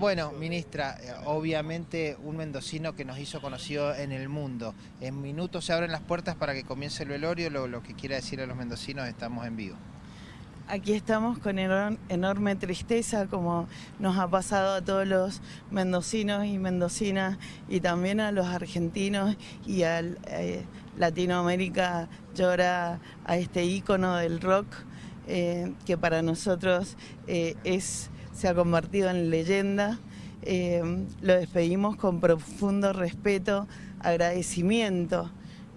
Bueno, ministra, eh, obviamente un mendocino que nos hizo conocido en el mundo. En minutos se abren las puertas para que comience el velorio, lo, que quiera decir a los mendocinos, estamos en vivo. Aquí estamos con enorme tristeza, como nos ha pasado a todos los mendocinos y mendocinas, y también a los argentinos y a eh, Latinoamérica llora a este ícono del rock, eh, que para nosotros es se ha convertido en leyenda. Eh, lo despedimos con profundo respeto, agradecimiento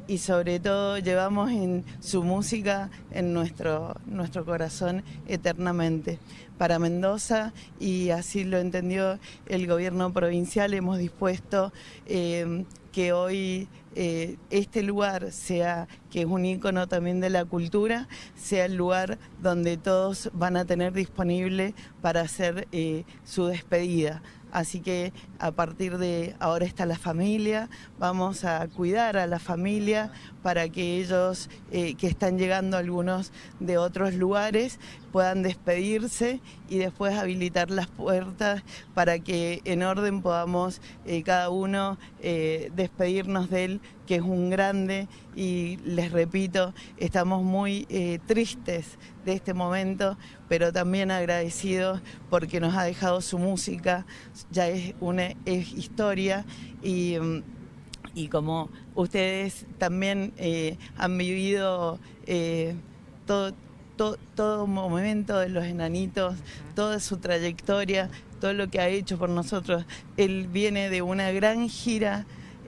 y sobre todo llevamos en su música en nuestro, nuestro corazón eternamente. Para Mendoza, y así lo entendió el gobierno provincial, hemos dispuesto eh, que hoy eh, este lugar sea, que es un ícono también de la cultura, sea el lugar donde todos van a tener disponible para hacer eh, su despedida. Así que a partir de ahora está la familia, vamos a cuidar a la familia para que ellos eh, que están llegando algunos de otros lugares puedan despedirse y después habilitar las puertas para que en orden podamos eh, cada uno eh, despedirnos de él, que es un grande y les repito, estamos muy tristes de este momento, pero también agradecidos porque nos ha dejado su música, ya es una historia y, y como ustedes también eh, han vivido eh, todo, todo, momento de los enanitos, toda su trayectoria, todo lo que ha hecho por nosotros. Él viene de una gran gira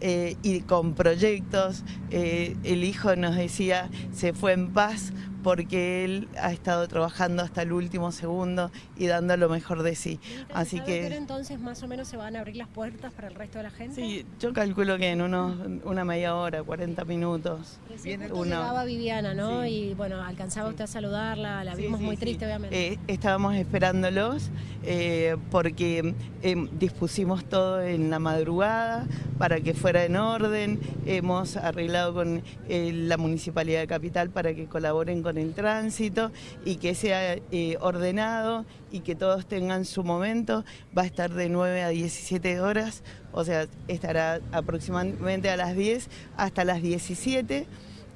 eh, y con proyectos. el hijo nos decía, se fue en paz porque él ha estado trabajando hasta el último segundo y dando lo mejor de sí. Así que entonces más o menos se van a abrir las puertas para el resto de la gente. Sí, yo calculo que en unos, una media hora, 40 minutos. Viene llegaba Viviana, ¿no? Y bueno, alcanzaba usted a saludarla, la vimos muy triste, obviamente. Eh, estábamos esperándolos eh, porque em, dispusimos todo en la madrugada para que fuera en orden. Hemos arreglado con eh, la Municipalidad de Capital para que colaboren con el tránsito y que sea eh, ordenado y que todos tengan su momento. Va a estar de 9 a 17 horas, o sea, estará aproximadamente a las 10 hasta las 17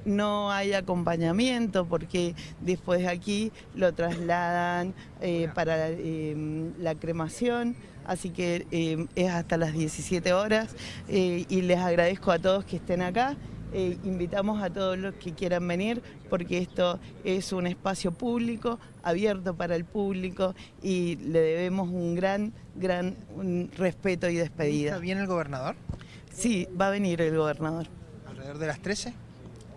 no hay acompañamiento porque después de aquí lo trasladan eh, para eh, la cremación, así que es hasta las 17 horas y les agradezco a todos que estén acá eh, invitamos a todos los que quieran venir porque esto es un espacio público, abierto para el público y le debemos un gran, gran respeto y despedida. ¿Viene el gobernador? Sí, va a venir el gobernador. ¿Alrededor de las 13?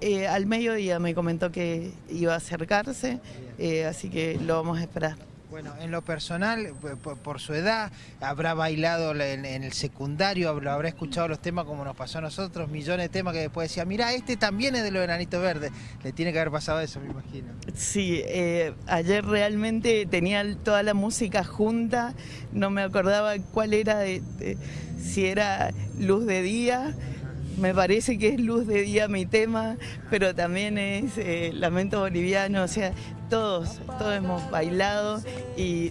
Eh, al mediodía me comentó que iba a acercarse, eh, así que lo vamos a esperar. Bueno, en lo personal, por, su edad, habrá bailado en, el secundario, habrá escuchado los temas como nos pasó a nosotros, millones de temas que después decía, mira, este también es de los enanitos verdes. Le tiene que haber pasado eso, me imagino. Sí, eh, ayer realmente tenía toda la música junta, no me acordaba cuál era, si era luz de día, me parece que es luz de día mi tema, pero también es eh, lamento boliviano, o sea, todos, todos hemos bailado y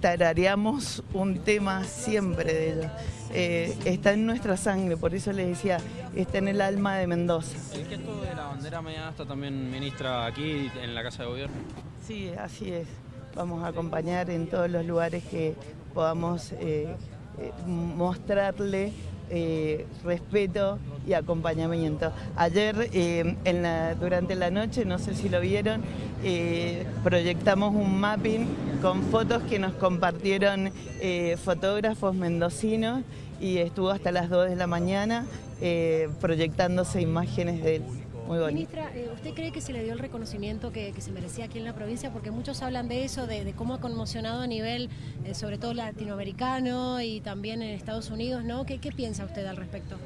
tarareamos un tema siempre de ellos. Eh, está en nuestra sangre, por eso les decía, está en el alma de Mendoza. ¿El gesto de la bandera media está también ministra aquí en la Casa de Gobierno? Sí, así es. Vamos a acompañar en todos los lugares que podamos eh, mostrarle eh, respeto y acompañamiento. Ayer, eh, durante la noche, no sé si lo vieron, eh, proyectamos un mapping con fotos que nos compartieron fotógrafos mendocinos y estuvo hasta las 2 de la mañana proyectándose imágenes de él. Ministra, eh, ¿usted cree que se le dio el reconocimiento que, se merecía aquí en la provincia? Porque muchos hablan de eso, de, cómo ha conmocionado a nivel, eh, sobre todo latinoamericano y también en Estados Unidos, ¿no? ¿Qué, qué piensa usted al respecto?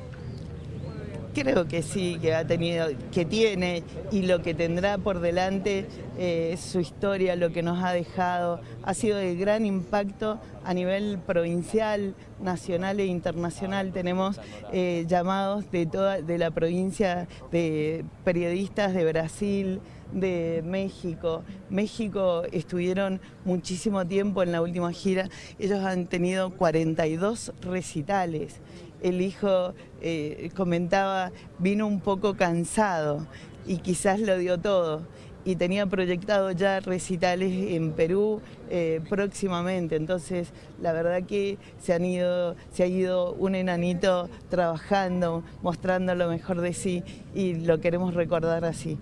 Creo que sí, que ha tenido, que tiene y lo que tendrá por delante eh, su historia, lo que nos ha dejado, ha sido de gran impacto a nivel provincial, nacional e internacional. Tenemos eh, llamados de toda de la provincia de periodistas de Brasil, de México. México estuvieron muchísimo tiempo en la última gira. Ellos han tenido 42 recitales. El hijo eh, comentaba, vino un poco cansado y quizás lo dio todo y tenía proyectado ya recitales en Perú eh, próximamente. Entonces, la verdad que se, ido, se ha ido un enanito trabajando, mostrando lo mejor de sí y lo queremos recordar así.